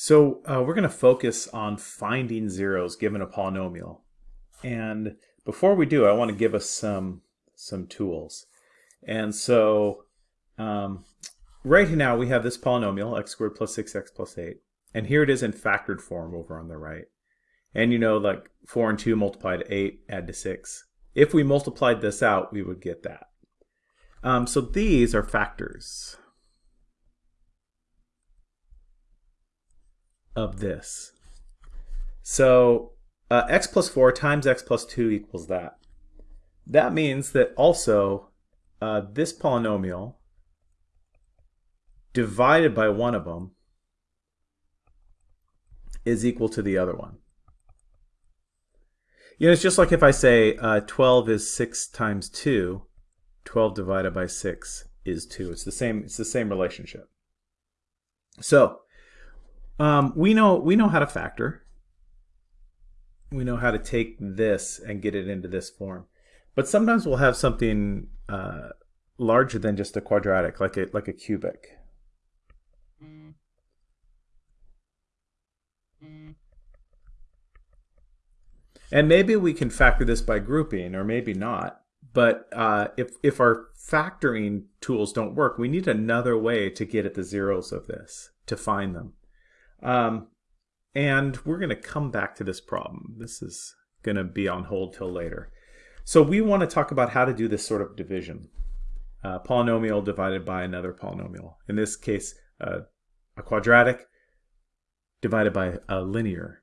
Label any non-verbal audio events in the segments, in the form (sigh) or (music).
So uh, we're going to focus on finding zeros given a polynomial. And before we do, I want to give us some some tools. And so um, right now we have this polynomial, x squared plus 6x plus 8. And here it is in factored form over on the right. And you know, like 4 and 2 multiplied 8, add to 6. If we multiplied this out, we would get that. Um, so these are factors. Of this. So uh, x plus 4 times x plus 2 equals that. That means that also uh, this polynomial divided by one of them is equal to the other one. You know, it's just like if I say uh, 12 is 6 times 2, 12 divided by 6 is 2. It's the same, it's the same relationship. So um, we know we know how to factor. We know how to take this and get it into this form. But sometimes we'll have something uh, larger than just a quadratic, like a like a cubic. And maybe we can factor this by grouping, or maybe not. But uh, if, if our factoring tools don't work, we need another way to get at the zeros of this, to find them. Um, and we're going to come back to this problem. This is going to be on hold till later. So we want to talk about how to do this sort of division. Uh, polynomial divided by another polynomial. In this case, uh, a quadratic divided by a linear.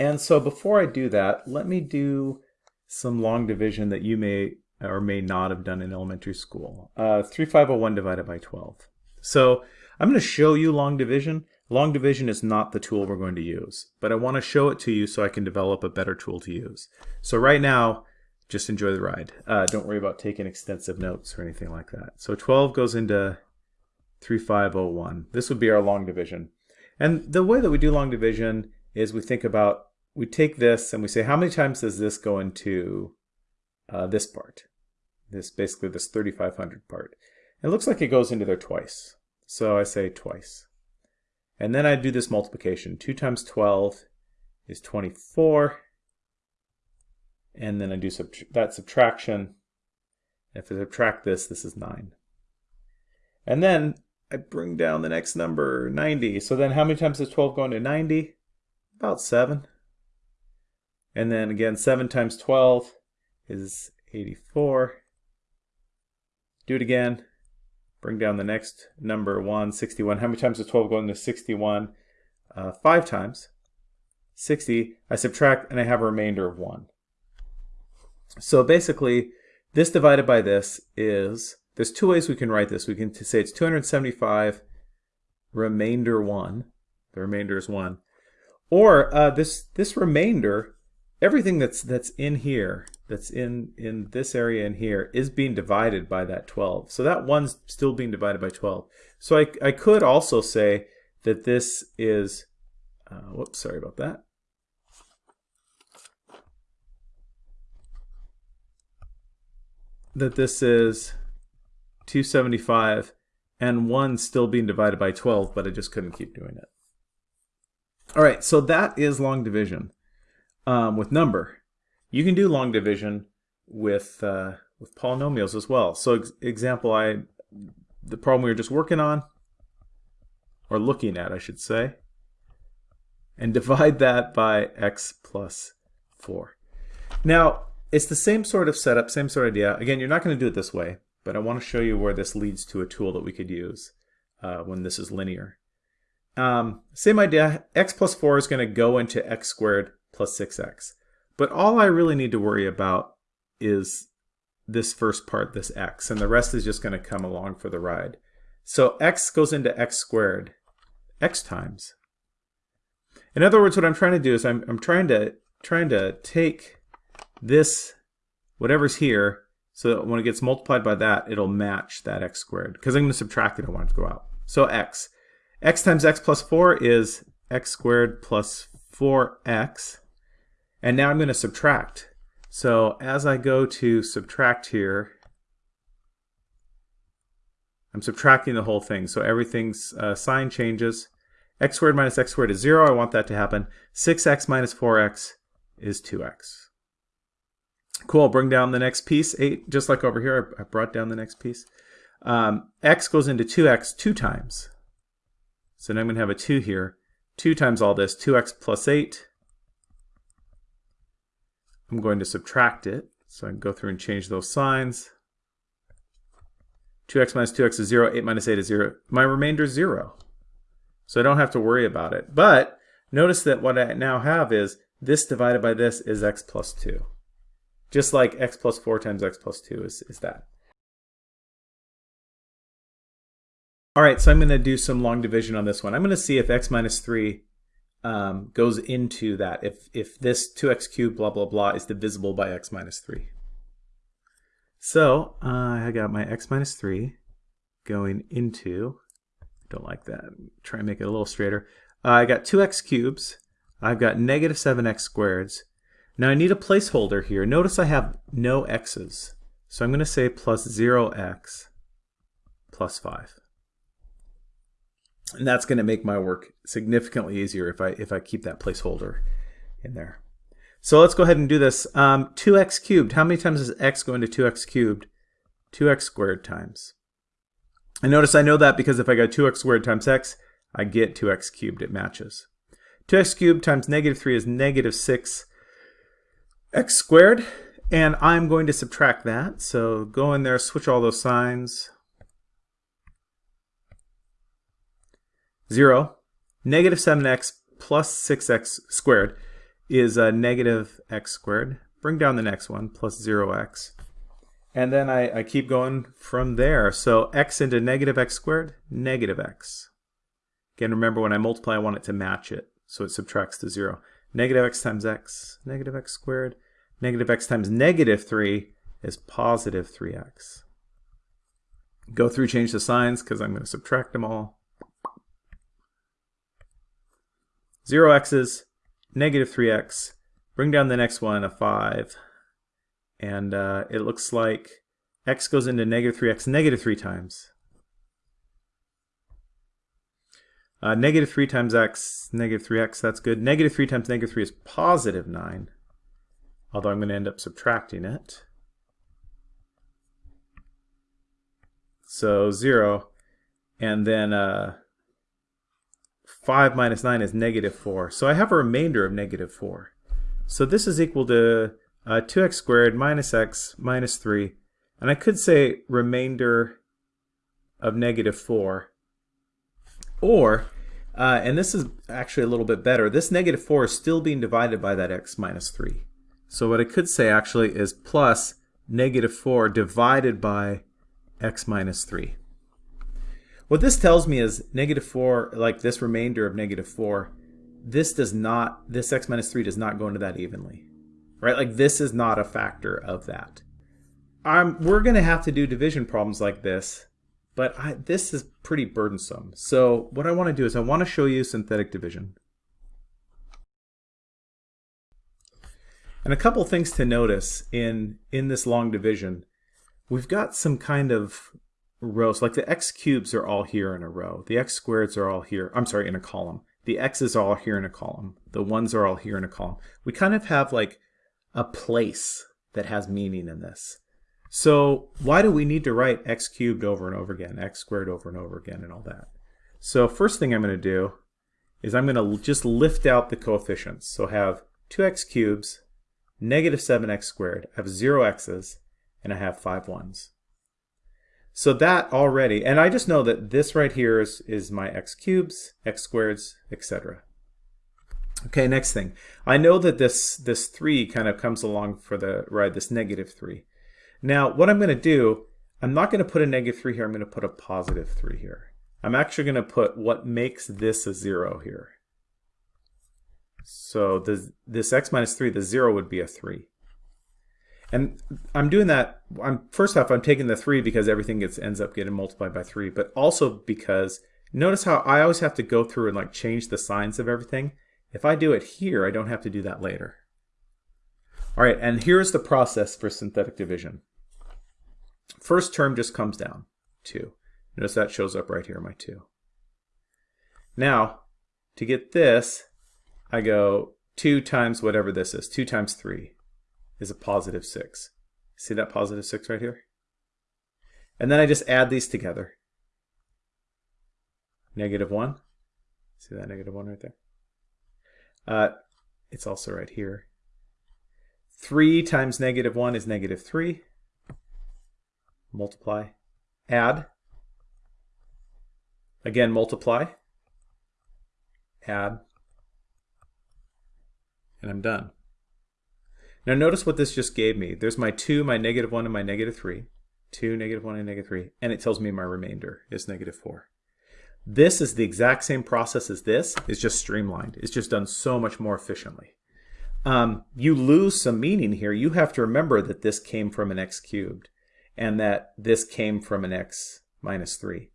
And so before I do that, let me do some long division that you may or may not have done in elementary school. Uh, 3501 divided by 12. So I'm going to show you long division. Long division is not the tool we're going to use, but I want to show it to you so I can develop a better tool to use. So right now, just enjoy the ride. Uh, don't worry about taking extensive notes or anything like that. So 12 goes into 3501. This would be our long division. And the way that we do long division is we think about, we take this and we say, how many times does this go into uh, this part? This basically this 3500 part. It looks like it goes into there twice. So I say twice. And then I do this multiplication. 2 times 12 is 24. And then I do that subtraction. If I subtract this, this is 9. And then I bring down the next number, 90. So then how many times does 12 go into 90? About 7. And then again, 7 times 12 is 84. Do it again. Bring down the next number, 1, 61. How many times does 12 go into 61? Uh, 5 times. 60. I subtract and I have a remainder of 1. So basically, this divided by this is, there's two ways we can write this. We can say it's 275 remainder 1. The remainder is 1. Or uh, this, this remainder, everything that's, that's in here that's in, in this area in here is being divided by that 12. So that one's still being divided by 12. So I, I could also say that this is, uh, whoops, sorry about that. That this is 275 and 1 still being divided by 12, but I just couldn't keep doing it. All right, so that is long division um, with number. You can do long division with uh, with polynomials as well. So ex example, I the problem we were just working on, or looking at, I should say, and (laughs) divide that by x plus 4. Now, it's the same sort of setup, same sort of idea. Again, you're not going to do it this way, but I want to show you where this leads to a tool that we could use uh, when this is linear. Um, same idea, x plus 4 is going to go into x squared plus 6x. But all I really need to worry about is this first part, this x, and the rest is just going to come along for the ride. So x goes into x squared x times. In other words, what I'm trying to do is I'm, I'm trying to trying to take this, whatever's here, so that when it gets multiplied by that, it'll match that x squared. Because I'm going to subtract it, I want it to go out. So x. x times x plus 4 is x squared plus 4x. And now I'm going to subtract. So as I go to subtract here, I'm subtracting the whole thing. So everything's uh, sign changes. x squared minus x squared is 0. I want that to happen. 6x minus 4x is 2x. Cool, bring down the next piece, 8, just like over here, I brought down the next piece. Um, x goes into 2x two times. So now I'm going to have a 2 here. 2 times all this, 2x plus 8. I'm going to subtract it. So I can go through and change those signs. 2x minus 2x is 0, 8 minus 8 is 0. My remainder is 0. So I don't have to worry about it. But notice that what I now have is this divided by this is x plus 2. Just like x plus 4 times x plus 2 is, is that. All right, so I'm going to do some long division on this one. I'm going to see if x minus 3 um, goes into that, if, if this 2x cubed blah, blah, blah is divisible by x minus 3. So uh, I got my x minus 3 going into, don't like that, try and make it a little straighter. Uh, I got 2x cubes, I've got negative 7x squareds. Now I need a placeholder here. Notice I have no x's. So I'm going to say plus 0x plus 5 and that's going to make my work significantly easier if I if I keep that placeholder in there. So let's go ahead and do this. Um, 2x cubed. How many times does x go into 2x cubed? 2x squared times. And notice I know that because if I go 2x squared times x, I get 2x cubed. It matches. 2x cubed times negative 3 is negative 6 x squared. And I'm going to subtract that. So go in there, switch all those signs. 0. Negative 7x plus 6x squared is a negative x squared. Bring down the next one, plus 0x. And then I, I keep going from there. So x into negative x squared, negative x. Again, remember when I multiply, I want it to match it. So it subtracts to 0. Negative x times x, negative x squared. Negative x times negative 3 is positive 3x. Go through, change the signs, because I'm going to subtract them all. 0 x's, negative 3x. Bring down the next one, a 5. And uh, it looks like x goes into negative 3x negative 3 times. Uh, negative 3 times x, negative 3x, that's good. Negative 3 times negative 3 is positive 9, although I'm going to end up subtracting it. So 0, and then uh, 5 minus 9 is negative 4. So I have a remainder of negative 4. So this is equal to uh, 2x squared minus x minus 3. And I could say remainder of negative 4. Or, uh, and this is actually a little bit better, this negative 4 is still being divided by that x minus 3. So what I could say actually is plus negative 4 divided by x minus 3. What this tells me is negative 4, like this remainder of negative 4, this does not, this x minus 3 does not go into that evenly. Right? Like this is not a factor of that. I'm, we're going to have to do division problems like this, but I, this is pretty burdensome. So what I want to do is I want to show you synthetic division. And a couple things to notice in, in this long division. We've got some kind of rows, like the x cubes are all here in a row. The x squareds are all here, I'm sorry, in a column. The x's are all here in a column. The ones are all here in a column. We kind of have like a place that has meaning in this. So why do we need to write x cubed over and over again, x squared over and over again, and all that? So first thing I'm going to do is I'm going to just lift out the coefficients. So have 2x cubes, negative 7x squared, I have 0 x's, and I have 5 ones. So that already, and I just know that this right here is, is my x cubes, x squareds, etc. Okay, next thing. I know that this, this 3 kind of comes along for the ride, this negative 3. Now, what I'm going to do, I'm not going to put a negative 3 here, I'm going to put a positive 3 here. I'm actually going to put what makes this a 0 here. So this x minus 3, the 0 would be a 3. And I'm doing that, I'm first off, I'm taking the 3 because everything gets ends up getting multiplied by 3, but also because notice how I always have to go through and like change the signs of everything. If I do it here, I don't have to do that later. All right, and here's the process for synthetic division. First term just comes down, 2. Notice that shows up right here, my 2. Now, To get this, I go 2 times whatever this is. 2 times 3 is a positive 6. See that positive 6 right here? And then I just add these together. Negative 1. See that negative 1 right there? Uh, it's also right here. 3 times negative 1 is negative 3. Multiply. Add. Again, multiply. Add. And I'm done. Now notice what this just gave me. There's my 2, my negative 1, and my negative 3. 2, negative 1, and negative 3. And it tells me my remainder is negative 4. This is the exact same process as this. It's just streamlined. It's just done so much more efficiently. Um, you lose some meaning here. You have to remember that this came from an x cubed and that this came from an x minus 3.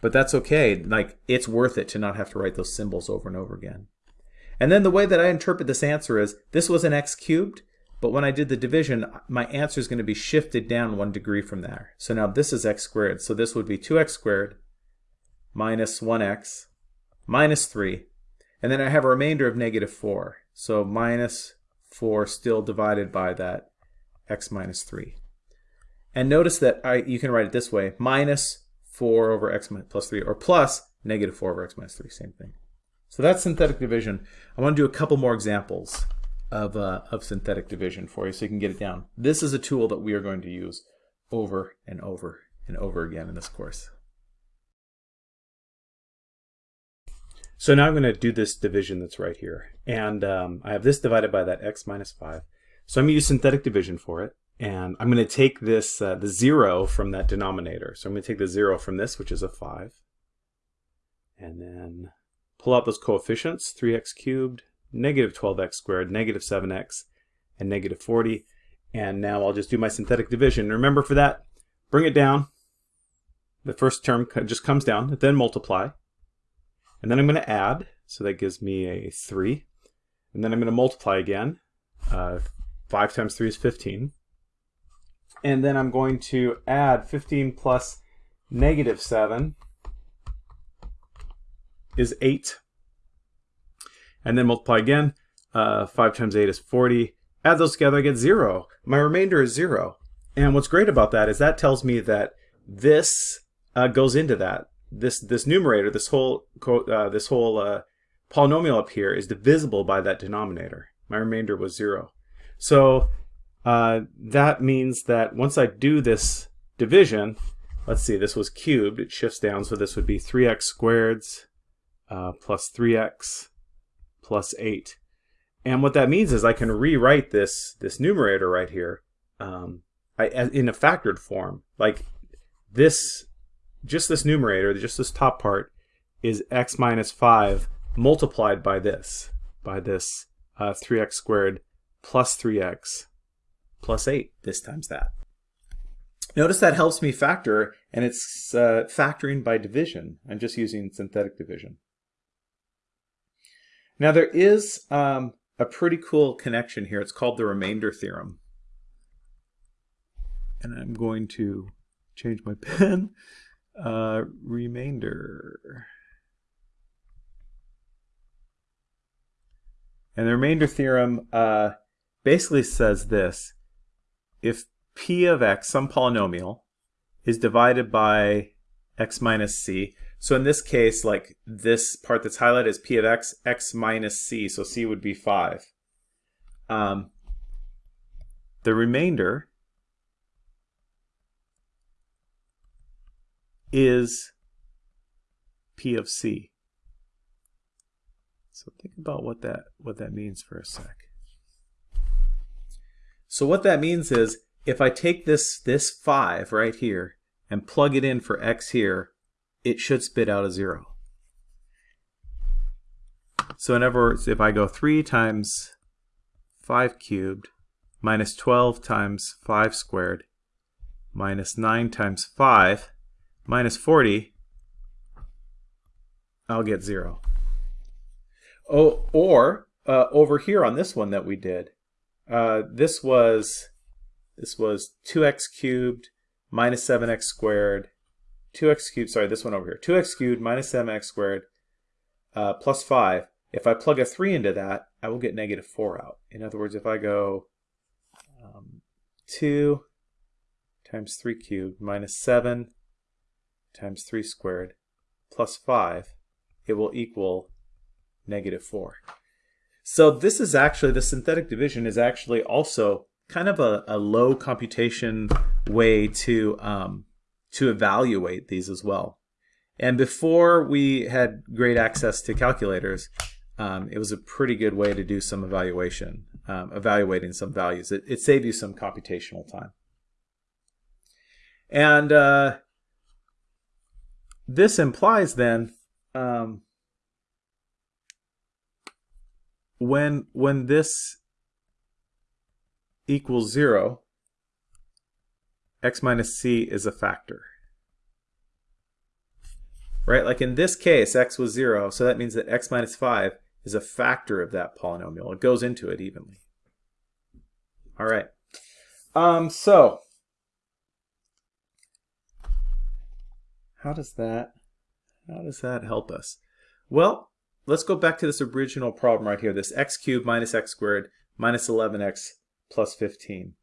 But that's okay. Like, it's worth it to not have to write those symbols over and over again. And then the way that I interpret this answer is, this was an x cubed, but when I did the division, my answer is going to be shifted down one degree from there. So now this is x squared. So this would be 2x squared minus 1x minus 3. And then I have a remainder of negative 4. So minus 4 still divided by that x minus 3. And notice that I, you can write it this way, minus 4 over x plus 3, or plus negative 4 over x minus 3, same thing. So that's synthetic division. I want to do a couple more examples of, uh, of synthetic division for you so you can get it down. This is a tool that we are going to use over and over and over again in this course. So now I'm going to do this division that's right here. And um, I have this divided by that x minus 5. So I'm going to use synthetic division for it. And I'm going to take this, uh, the 0 from that denominator. So I'm going to take the 0 from this, which is a 5. And then pull out those coefficients, 3x cubed, negative 12x squared, negative 7x, and negative 40. And now I'll just do my synthetic division. Remember for that, bring it down. The first term just comes down, then multiply. And then I'm going to add, so that gives me a 3. And then I'm going to multiply again. Uh, 5 times 3 is 15. And then I'm going to add 15 plus negative 7 is 8. And then multiply again. Uh, 5 times 8 is 40. Add those together, I get 0. My remainder is 0. And what's great about that is that tells me that this uh, goes into that this this numerator, this whole uh, this whole uh, polynomial up here is divisible by that denominator. My remainder was zero. So uh, that means that once I do this division, let's see, this was cubed, it shifts down, so this would be 3x squared uh, plus 3x plus 8. And what that means is I can rewrite this, this numerator right here um, I, in a factored form. Like this just this numerator, just this top part, is x minus 5 multiplied by this, by this uh, 3x squared plus 3x plus 8, this times that. Notice that helps me factor, and it's uh, factoring by division. I'm just using synthetic division. Now there is um, a pretty cool connection here. It's called the remainder theorem. And I'm going to change my (laughs) pen uh, remainder. And the remainder theorem uh, basically says this. If p of x, some polynomial, is divided by x minus c, so in this case, like this part that's highlighted is p of x, x minus c, so c would be 5. Um, the remainder is P of C. So think about what that what that means for a sec. So what that means is if I take this this 5 right here and plug it in for x here, it should spit out a 0. So in other words, if I go 3 times 5 cubed minus 12 times 5 squared minus 9 times 5 minus 40, I'll get 0. Oh, or uh, over here on this one that we did, uh, this was this was 2x cubed minus 7x squared, 2x cubed, sorry, this one over here, 2x cubed minus 7x squared uh, plus 5, if I plug a 3 into that, I will get negative 4 out. In other words, if I go um, 2 times 3 cubed minus 7 times 3 squared plus 5, it will equal negative 4. So this is actually, the synthetic division is actually also kind of a, a low computation way to, um, to evaluate these as well. And before we had great access to calculators, um, it was a pretty good way to do some evaluation, um, evaluating some values. It, it, saved you some computational time. And uh, this implies then um, when when this equals 0, x minus c is a factor. Right? Like in this case, x was 0, so that means that x minus 5 is a factor of that polynomial. It goes into it evenly. All right. Um, so, how does that how does that help us? Well, let's go back to this original problem right here, this x cubed minus x squared minus 11x plus 15.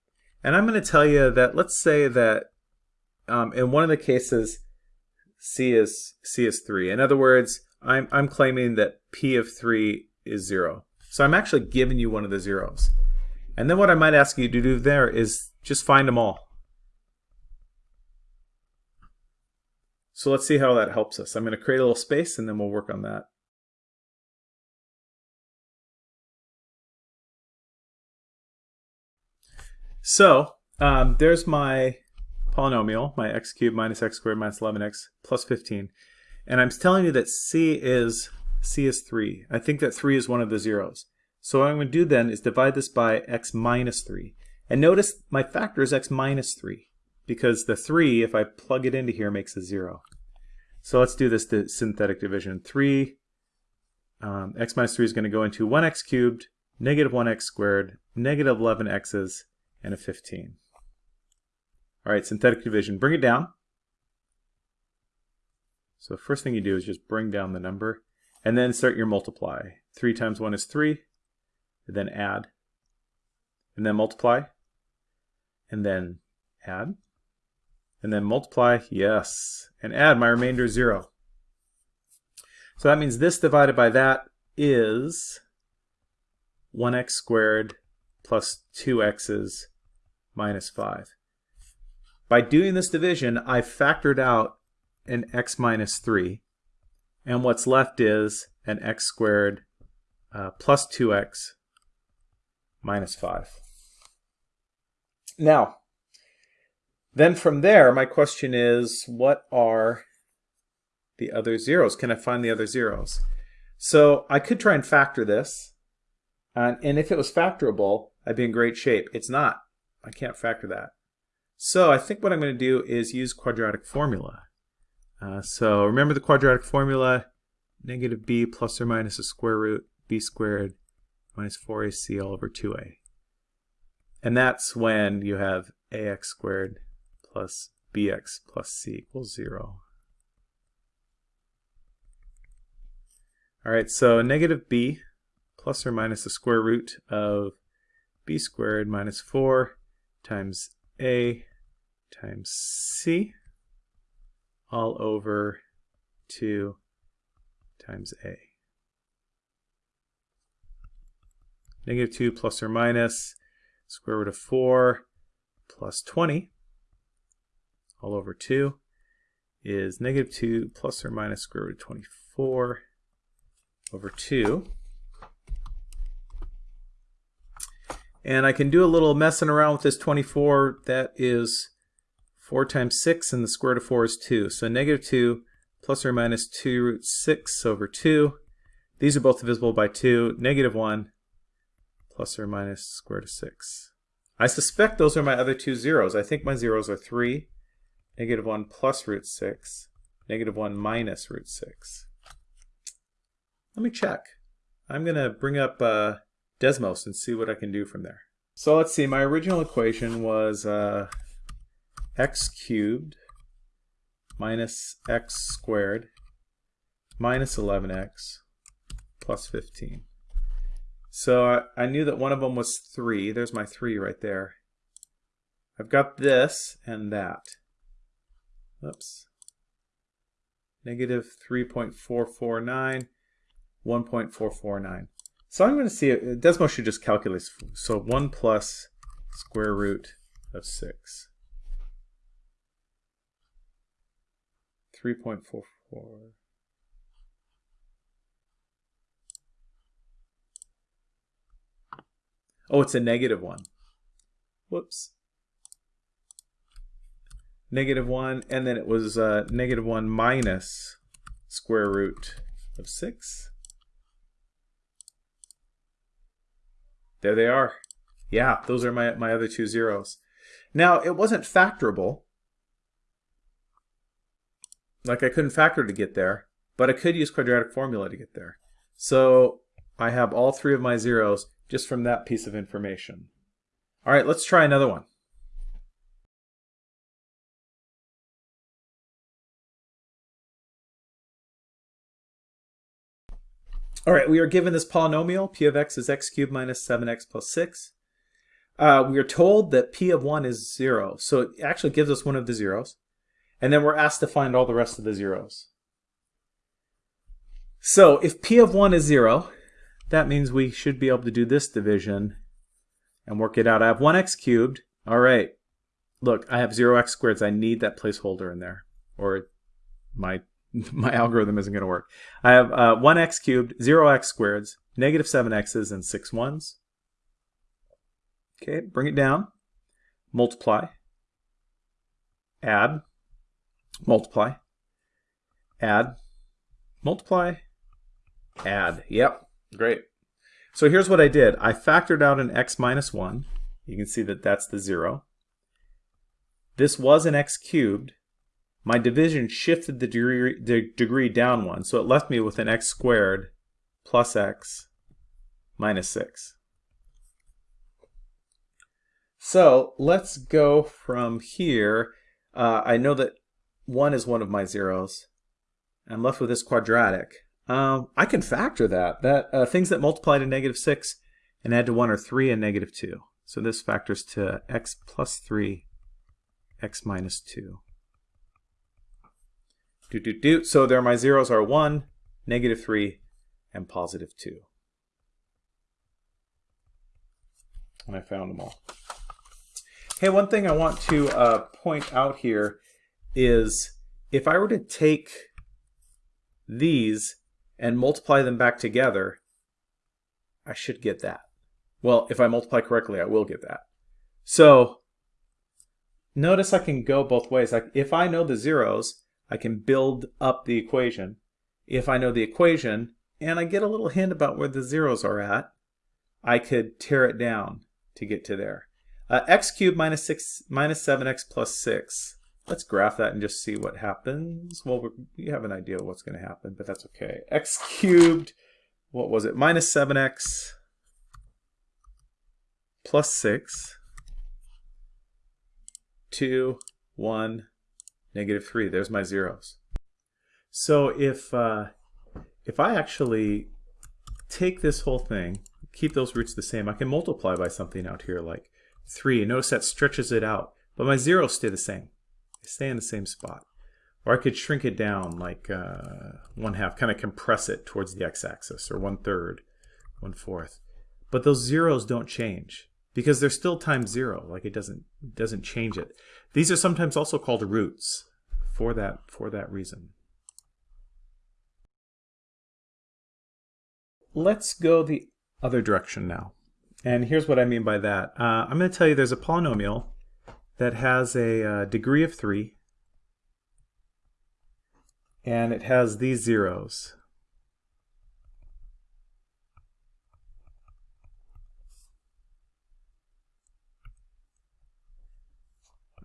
And I'm going to tell you that let's say that um, in one of the cases c is c is 3. In other words, I'm, I'm claiming that p of 3 is 0. So I'm actually giving you one of the zeros. And then what I might ask you to do there is just find them all. So let's see how that helps us. I'm going to create a little space and then we'll work on that. So um, there's my polynomial, my x cubed minus x squared minus 11x plus 15. And I'm telling you that c is c is 3. I think that 3 is one of the zeros. So what I'm going to do then is divide this by x minus 3. And notice my factor is x minus 3 because the 3, if I plug it into here, makes a 0. So let's do this synthetic division. 3, um, x minus 3 is going to go into 1x cubed, negative 1x squared, negative 11x's, and a 15. All right, synthetic division. Bring it down. So the first thing you do is just bring down the number, and then start your multiply. 3 times 1 is 3, and then add, and then multiply, and then add, and then multiply, yes, and add my remainder 0. So that means this divided by that is 1x squared plus 2x's minus 5. By doing this division, I've factored out an x minus 3, and what's left is an x squared uh, plus 2x minus 5. Now, then from there, my question is, what are the other zeros? Can I find the other zeros? So I could try and factor this, and, and if it was factorable, I'd be in great shape. It's not. I can't factor that. So I think what I'm going to do is use quadratic formula. Uh, so remember the quadratic formula, negative b plus or minus the square root b squared minus 4ac all over 2a. And that's when you have ax squared plus bx plus c equals 0. All right, so negative b plus or minus the square root of b squared minus 4 times a times c all over 2 times a. Negative 2 plus or minus square root of 4 plus 20 all over 2 is negative 2 plus or minus square root of 24 over 2. And I can do a little messing around with this 24. That is 4 times 6, and the square root of 4 is 2. So negative 2 plus or minus 2 root 6 over 2. These are both divisible by 2. Negative 1 plus or minus square root of 6. I suspect those are my other two zeros. I think my zeros are 3 negative 1 plus root 6, negative 1 minus root 6. Let me check. I'm going to bring up uh, Desmos and see what I can do from there. So let's see, my original equation was uh, x cubed minus x squared minus 11x plus 15. So I, I knew that one of them was 3. There's my 3 right there. I've got this and that. Oops. Negative 3.449, 1.449. So I'm going to see, Desmos should just calculate. So 1 plus square root of 6. 3.44. Oh, it's a negative 1. Whoops. Negative 1, and then it was uh, negative 1 minus square root of 6. There they are. Yeah, those are my, my other two zeros. Now, it wasn't factorable. Like I couldn't factor to get there, but I could use quadratic formula to get there. So I have all three of my zeros just from that piece of information. All right, let's try another one. All right, we are given this polynomial. p of x is x cubed minus 7x plus 6. Uh, we are told that p of 1 is 0, so it actually gives us one of the zeros. And then we're asked to find all the rest of the zeros. So if p of 1 is 0, that means we should be able to do this division and work it out. I have 1x cubed. All right. Look, I have 0x squared. So I need that placeholder in there, or my (laughs) my algorithm isn't going to work. I have uh, 1x cubed, 0x squareds, negative 7x's, and 6 ones. Okay, bring it down. Multiply. Add. Multiply. Add. Multiply. Add. Yep, great. So here's what I did. I factored out an x minus 1. You can see that that's the 0. This was an x cubed my division shifted the degree, the degree down one, so it left me with an x squared plus x minus 6. So let's go from here. Uh, I know that 1 is one of my zeros. I'm left with this quadratic. Um, I can factor that. That uh, Things that multiply to negative 6 and add to 1 are 3 and negative 2. So this factors to x plus 3, x minus 2. Do, do, do. So there my zeros are 1, negative 3, and positive 2. And I found them all. Hey, one thing I want to uh, point out here is if I were to take these and multiply them back together, I should get that. Well, if I multiply correctly, I will get that. So notice I can go both ways. Like if I know the zeros, I can build up the equation. If I know the equation and I get a little hint about where the zeros are at, I could tear it down to get to there. Uh, x cubed minus, six, minus 7x plus 6. Let's graph that and just see what happens. Well, we have an idea of what's going to happen, but that's okay. x cubed, what was it? Minus 7x plus 6. 2, 1, negative 3. There's my zeros. So if, uh, if I actually take this whole thing, keep those roots the same, I can multiply by something out here like 3. Notice that stretches it out, but my zeros stay the same. They stay in the same spot. Or I could shrink it down like uh, one half, kind of compress it towards the x-axis, or one third, one fourth. But those zeros don't change because they're still times zero. Like it doesn't doesn't change it. These are sometimes also called roots for that for that reason. Let's go the other direction now. And here's what I mean by that. Uh, I'm going to tell you there's a polynomial that has a uh, degree of 3 and it has these zeros.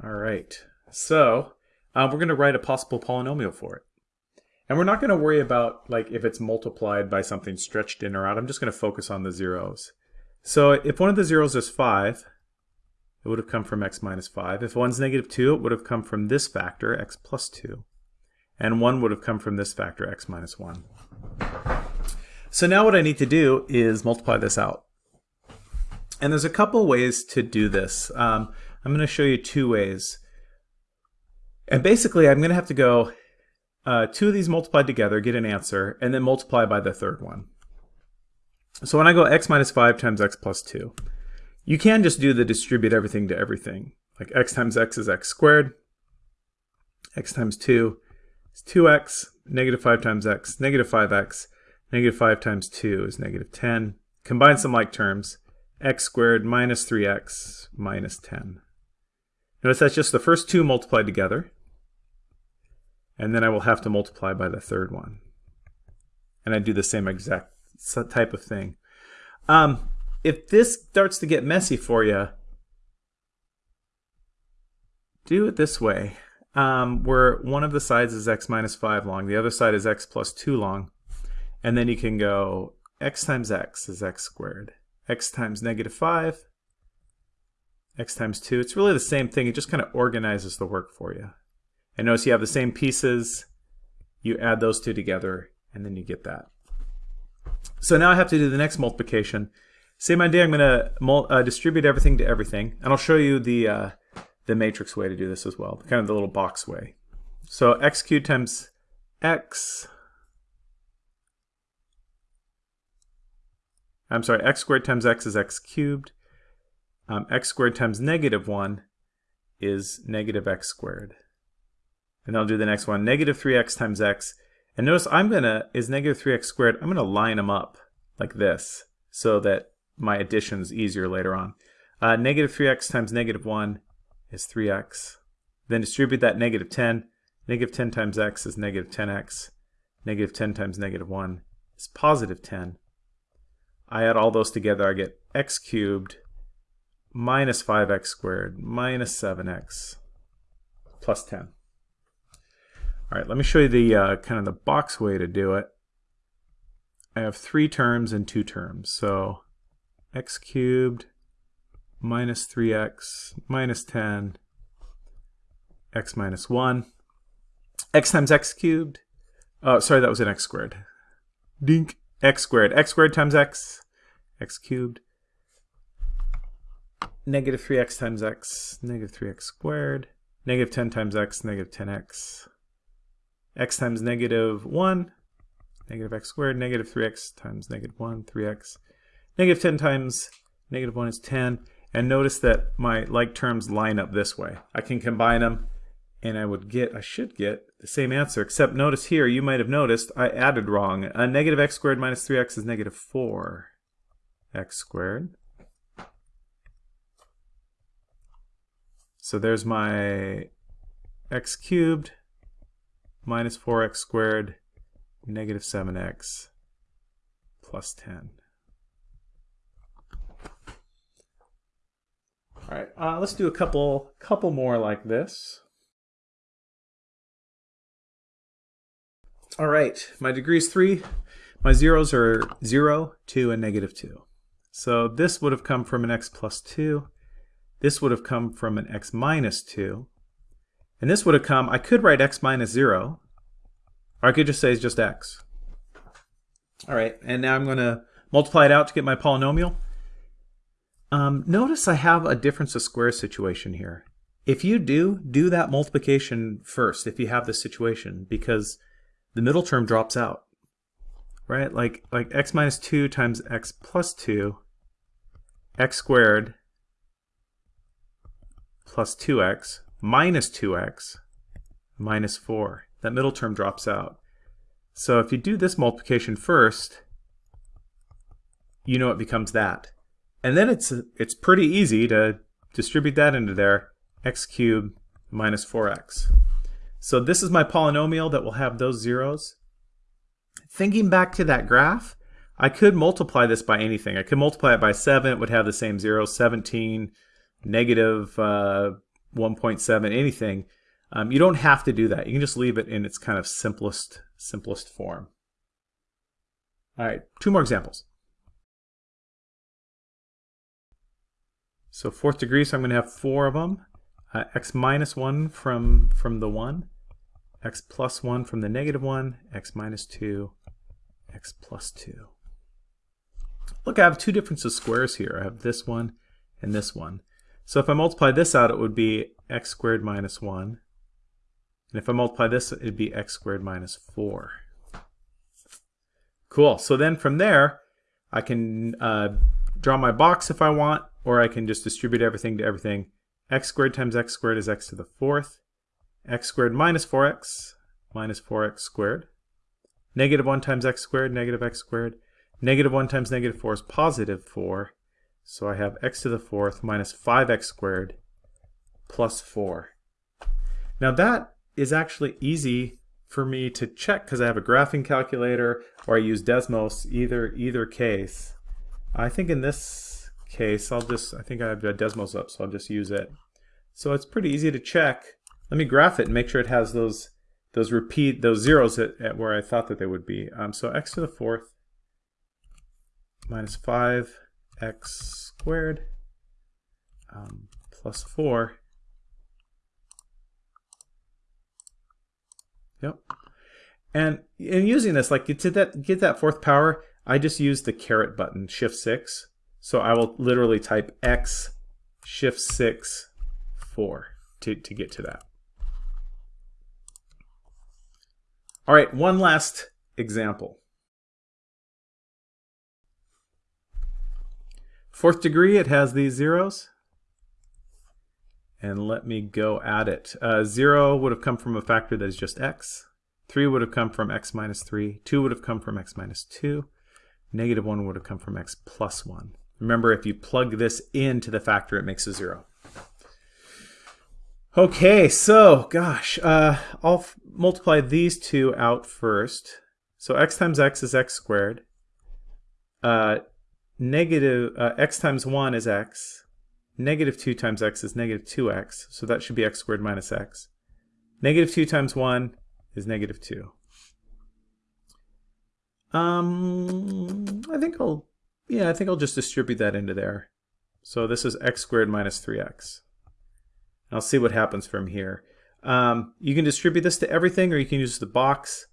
All right, so uh, we're going to write a possible polynomial for it. And we're not going to worry about like if it's multiplied by something stretched in or out. I'm just going to focus on the zeros. So if one of the zeros is 5, it would have come from x minus 5. If one's negative 2, it would have come from this factor, x plus 2. And 1 would have come from this factor, x minus 1. So now what I need to do is multiply this out. And there's a couple ways to do this. Um, I'm going to show you two ways. And basically, I'm going to have to go uh, two of these multiplied together, get an answer, and then multiply by the third one. So when I go x minus 5 times x plus 2, you can just do the distribute everything to everything. Like x times x is x squared, x times 2 is 2x, negative 5 times x, negative 5x, negative 5 times 2 is negative 10. Combine some like terms, x squared minus 3x minus 10. Notice that's just the first two multiplied together, and then I will have to multiply by the third one. And I do the same exact type of thing. Um, if this starts to get messy for you, do it this way, um, where one of the sides is x minus 5 long, the other side is x plus 2 long, and then you can go x times x is x squared, x times negative 5, x times 2. It's really the same thing, it just kind of organizes the work for you. And notice you have the same pieces, you add those two together, and then you get that. So now I have to do the next multiplication. Same idea, I'm going to uh, distribute everything to everything, and I'll show you the uh, the matrix way to do this as well, kind of the little box way. So x cubed times x, I'm sorry, x squared times x is x cubed. Um, x squared times negative 1 is negative x squared. And I'll do the next one, negative 3x times x. And notice I'm going to, is negative 3x squared, I'm going to line them up like this so that my addition is easier later on. Uh, negative 3x times negative 1 is 3x. Then distribute that negative 10. Negative 10 times x is negative 10x. Negative 10 times negative 1 is positive 10. I add all those together, I get x cubed minus 5x squared minus 7x plus 10. All right, let me show you the uh, kind of the box way to do it. I have three terms and two terms. So x cubed minus 3x minus 10 x minus 1 x times x cubed oh sorry that was an x squared dink x squared x squared times x x cubed negative 3x times x negative 3x squared negative 10 times x negative 10x x times negative 1 negative x squared negative 3x times negative 1 3x negative 10 times negative 1 is 10 and notice that my like terms line up this way. I can combine them and I would get, I should get the same answer, except notice here, you might have noticed I added wrong. A negative x squared minus 3x is negative 4 x squared. So there's my x cubed minus 4x squared negative 7x plus 10. All right, uh, let's do a couple, couple more like this. All right, my degree is 3. My zeros are 0, 2, and negative 2. So this would have come from an x plus 2. This would have come from an x minus 2. And this would have come, I could write x minus 0, or I could just say it's just x. All right, and now I'm going to multiply it out to get my polynomial. Um, notice I have a difference of squares situation here. If you do, do that multiplication first if you have this situation because the middle term drops out, right? Like, like x minus 2 times x plus 2, x squared plus 2x minus 2x minus 4. That middle term drops out. So if you do this multiplication first, you know it becomes that. And then it's it's pretty easy to distribute that into there, x cubed minus 4x. So this is my polynomial that will have those zeros. Thinking back to that graph, I could multiply this by anything. I could multiply it by 7, it would have the same zeros, 17, negative, uh, 1.7, anything. Um, you don't have to do that. You can just leave it in its kind of simplest, simplest form. All right, two more examples. So fourth degree, so I'm going to have four of them. Uh, x minus 1 from, from the 1, x plus 1 from the negative 1, x minus 2, x plus 2. look, I have two differences squares here. I have this one and this one. So if I multiply this out, it would be x squared minus 1. And if I multiply this, it would be x squared minus 4. Cool. So then from there, I can uh, draw my box if I want, or I can just distribute everything to everything. x squared times x squared is x to the fourth. x squared minus 4x minus 4x squared. Negative 1 times x squared, negative x squared. Negative 1 times negative 4 is positive 4. So I have x to the fourth minus 5x squared plus 4. Now that is actually easy for me to check because I have a graphing calculator or I use Desmos, either either case. I think in this case, I'll just, I think I have Desmos up, so I'll just use it. So it's pretty easy to check. Let me graph it and make sure it has those those repeat those zeros at, at where I thought that they would be. Um, so x to the fourth minus 5x squared um, plus 4. Yep. And in using this, like to that, get that fourth power, I just use the caret button, shift 6. So I will literally type x shift 6 4 to, to get to that. All right, one last example. Fourth degree, it has these zeros. And let me go at it. Uh, 0 would have come from a factor that is just x. 3 would have come from x minus 3. 2 would have come from x minus 2. Negative 1 would have come from x plus 1. Remember, if you plug this into the factor, it makes a 0. Okay, so, gosh, uh, I'll multiply these two out first. So x times x is x squared. Uh, negative, uh, x times 1 is x. Negative 2 times x is negative 2x, so that should be x squared minus x. Negative 2 times 1 is negative 2. Um, I think I'll, yeah, I think I'll just distribute that into there. So this is x squared minus 3x. I'll see what happens from here. Um, you can distribute this to everything, or you can use the box.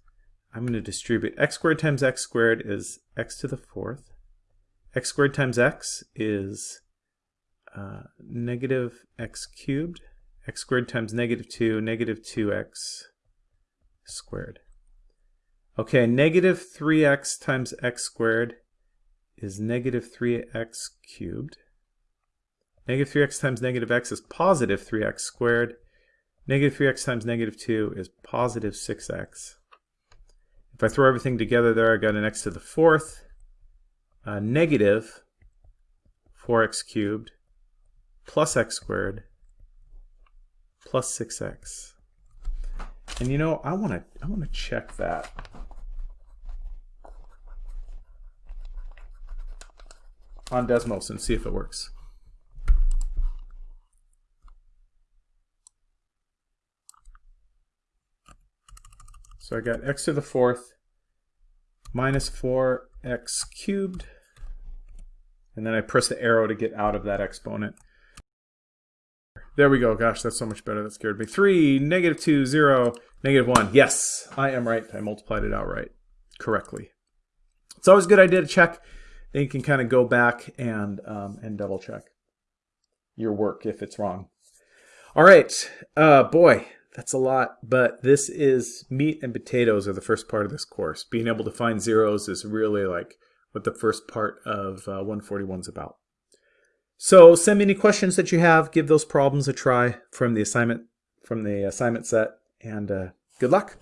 I'm going to distribute x squared times x squared is x to the fourth. X squared times x is uh, negative x cubed. x squared times negative 2, negative 2x squared. Okay, negative 3x times x squared is negative 3x cubed. Negative 3x times negative x is positive 3x squared. Negative 3x times negative 2 is positive 6x. If I throw everything together there, I got an x to the fourth, uh, negative 4x cubed, plus x squared, plus 6x. And you know, I want to I want to check that. on Desmos and see if it works. So I got x to the fourth minus 4x cubed. And then I press the arrow to get out of that exponent. There we go. Gosh, that's so much better. That scared me. 3, negative 2, 0, negative 1. Yes, I am right. I multiplied it out right correctly. It's always a good idea to check. Then you can kind of go back and, um, and double check your work if it's wrong. All right. Uh, boy, that's a lot, but this is meat and potatoes are the first part of this course. Being able to find zeros is really like what the first part of uh, 141 is about. So send me any questions that you have. Give those problems a try from the assignment from the assignment set, and uh, good luck.